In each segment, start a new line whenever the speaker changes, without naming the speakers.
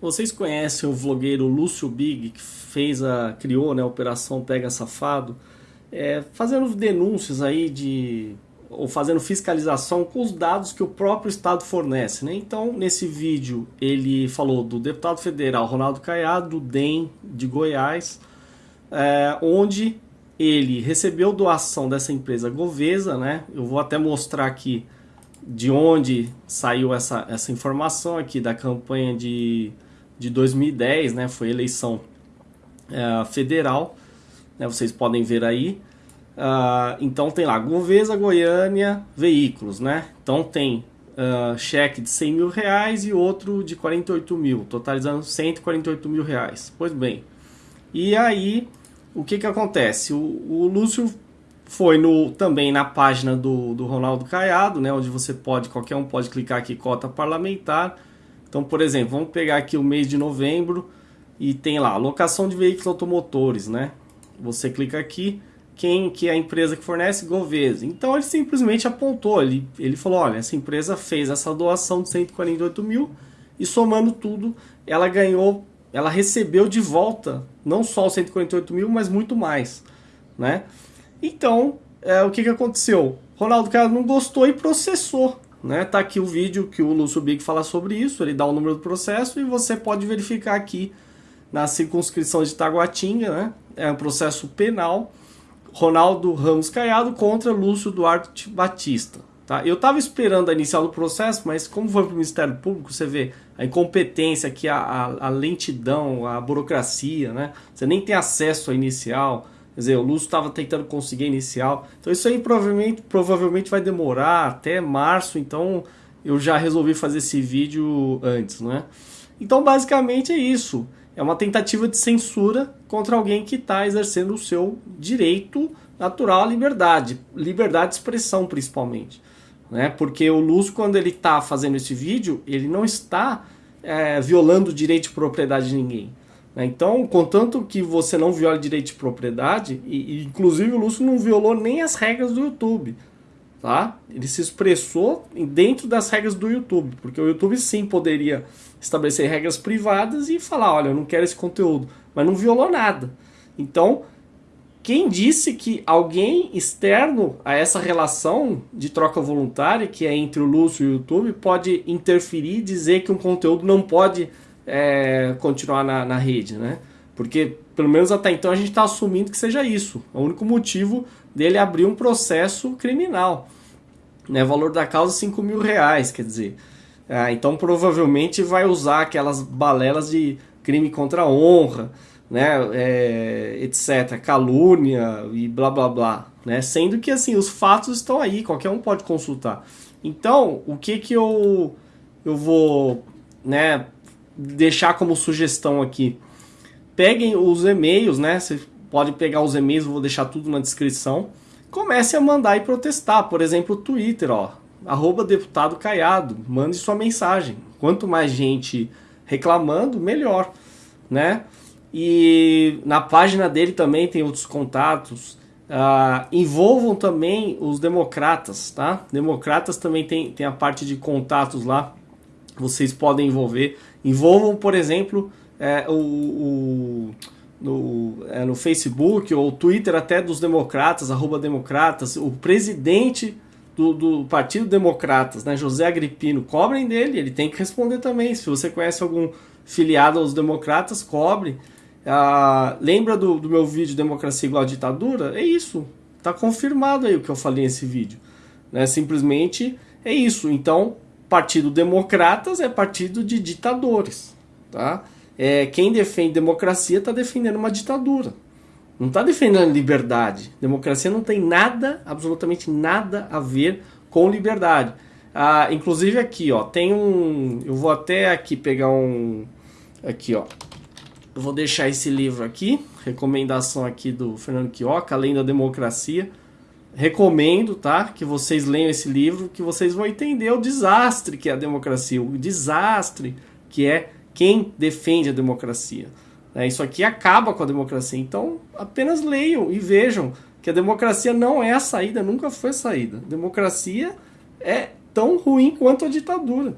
Vocês conhecem o vlogueiro Lúcio Big, que fez a, criou né, a Operação Pega Safado, é, fazendo denúncias aí de ou fazendo fiscalização com os dados que o próprio Estado fornece. Né? Então, nesse vídeo, ele falou do deputado federal Ronaldo Caiado, do DEM de Goiás, é, onde ele recebeu doação dessa empresa Govesa, né? Eu vou até mostrar aqui de onde saiu essa, essa informação aqui da campanha de, de 2010, né? Foi eleição é, federal, né? Vocês podem ver aí. Uh, então tem lá, Govesa, Goiânia, veículos, né? Então tem uh, cheque de 100 mil reais e outro de 48 mil, totalizando 148 mil reais. Pois bem, e aí o que que acontece? O, o Lúcio foi no, também na página do, do Ronaldo Caiado, né? Onde você pode, qualquer um pode clicar aqui, cota parlamentar. Então, por exemplo, vamos pegar aqui o mês de novembro e tem lá, locação de veículos automotores, né? Você clica aqui quem que é a empresa que fornece? Govesa. Então ele simplesmente apontou, ele, ele falou, olha, essa empresa fez essa doação de 148 mil e somando tudo, ela ganhou, ela recebeu de volta não só os 148 mil, mas muito mais, né? Então, é, o que, que aconteceu? Ronaldo Cara não gostou e processou, né? Tá aqui o vídeo que o Lúcio Big fala sobre isso, ele dá o número do processo e você pode verificar aqui na circunscrição de Taguatinga, né? É um processo penal Ronaldo Ramos Caiado contra Lúcio Duarte Batista. Tá? Eu estava esperando a inicial do processo, mas como foi para o Ministério Público, você vê a incompetência, aqui, a, a, a, lentidão, a burocracia, né? Você nem tem acesso à inicial. Quer dizer, o Lúcio estava tentando conseguir inicial. Então isso aí provavelmente, provavelmente vai demorar até março, então eu já resolvi fazer esse vídeo antes, né? Então basicamente é isso é uma tentativa de censura contra alguém que está exercendo o seu direito natural à liberdade, liberdade de expressão principalmente. Né? Porque o Lúcio, quando ele está fazendo esse vídeo, ele não está é, violando o direito de propriedade de ninguém. Né? Então, contanto que você não viola o direito de propriedade, e inclusive o Lúcio não violou nem as regras do YouTube. Tá? Ele se expressou dentro das regras do YouTube, porque o YouTube sim poderia estabelecer regras privadas e falar, olha, eu não quero esse conteúdo, mas não violou nada. Então, quem disse que alguém externo a essa relação de troca voluntária, que é entre o Lúcio e o YouTube, pode interferir e dizer que um conteúdo não pode é, continuar na, na rede, né? Porque, pelo menos até então, a gente está assumindo que seja isso. O único motivo dele abrir um processo criminal. Né? Valor da causa 5 mil reais, quer dizer. Ah, então provavelmente vai usar aquelas balelas de crime contra a honra, né, é, etc, calúnia e blá blá blá, né, sendo que assim os fatos estão aí, qualquer um pode consultar. Então o que que eu eu vou, né, deixar como sugestão aqui? Peguem os e-mails, né, você pode pegar os e-mails, vou deixar tudo na descrição. Comece a mandar e protestar, por exemplo, o Twitter, ó, arroba deputado Caiado, mande sua mensagem. Quanto mais gente reclamando, melhor, né? E na página dele também tem outros contatos. Uh, envolvam também os democratas, tá? Democratas também tem, tem a parte de contatos lá. Vocês podem envolver. Envolvam, por exemplo, é, o, o no, é, no Facebook ou Twitter até dos democratas, arroba democratas, o presidente do, do, Partido Democratas, né, José Agripino, cobrem dele, ele tem que responder também. Se você conhece algum filiado aos democratas, cobre. Ah, lembra do, do, meu vídeo Democracia igual a ditadura? É isso. Está confirmado aí o que eu falei nesse vídeo. Né? Simplesmente é isso. Então, Partido Democratas é partido de ditadores. Tá? É, quem defende democracia está defendendo uma ditadura. Não está defendendo liberdade. Democracia não tem nada, absolutamente nada a ver com liberdade. Ah, inclusive aqui, ó, tem um. Eu vou até aqui pegar um. Aqui, ó. Eu vou deixar esse livro aqui, recomendação aqui do Fernando Quioca, Além da Democracia. Recomendo, tá? Que vocês leiam esse livro, que vocês vão entender o desastre que é a democracia, o desastre que é quem defende a democracia. Né? Isso aqui acaba com a democracia. Então, apenas leiam e vejam que a democracia não é a saída, nunca foi a saída. Democracia é tão ruim quanto a ditadura.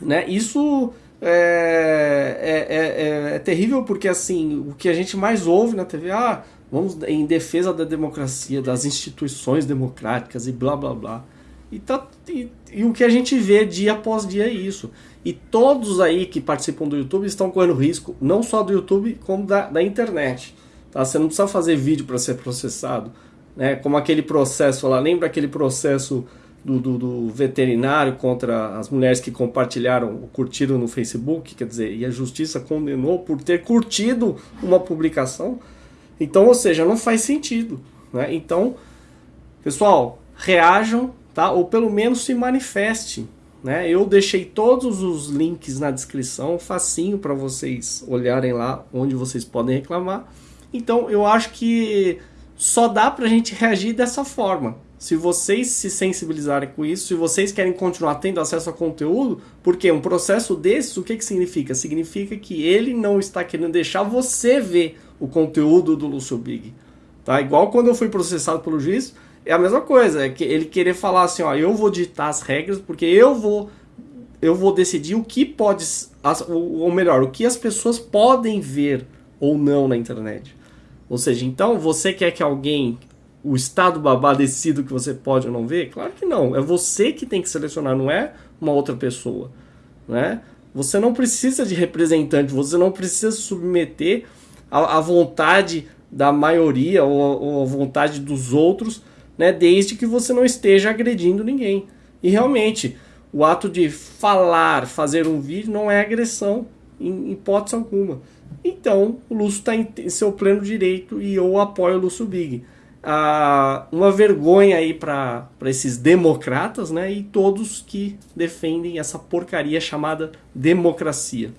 Né? Isso é, é, é, é, terrível porque assim o que a gente mais ouve na TV, ah, vamos em defesa da democracia, das instituições democráticas e blá blá blá. E, tá, e, e, o que a gente vê dia após dia é isso. E todos aí que participam do YouTube estão correndo risco, não só do YouTube, como da, da internet. Tá? Você não precisa fazer vídeo para ser processado. Né? Como aquele processo lá, lembra aquele processo do, do, do, veterinário contra as mulheres que compartilharam, curtiram no Facebook, quer dizer, e a justiça condenou por ter curtido uma publicação. Então, ou seja, não faz sentido. Né? Então, pessoal, reajam, tá? ou pelo menos se manifeste. Né? Eu deixei todos os links na descrição, facinho para vocês olharem lá onde vocês podem reclamar. Então, eu acho que só dá para a gente reagir dessa forma. Se vocês se sensibilizarem com isso, se vocês querem continuar tendo acesso a conteúdo, porque um processo desses, o que, que significa? Significa que ele não está querendo deixar você ver o conteúdo do Lúcio Big. Tá? Igual quando eu fui processado pelo juiz, é a mesma coisa, é que ele querer falar assim, ó, eu vou ditar as regras porque eu vou eu vou decidir o que pode, ou melhor, o que as pessoas podem ver ou não na internet. Ou seja, então você quer que alguém o estado babá decida o que você pode ou não ver? Claro que não. É você que tem que selecionar, não é uma outra pessoa. Né? Você não precisa de representante, você não precisa submeter à, vontade da maioria ou, ou à vontade dos outros, né? desde que você não esteja agredindo ninguém. E realmente, o ato de falar, fazer um vídeo não é agressão em hipótese alguma. Então, o Lúcio está em seu pleno direito e eu apoio o Lúcio Big ah, uma vergonha aí para esses democratas né, e todos que defendem essa porcaria chamada democracia.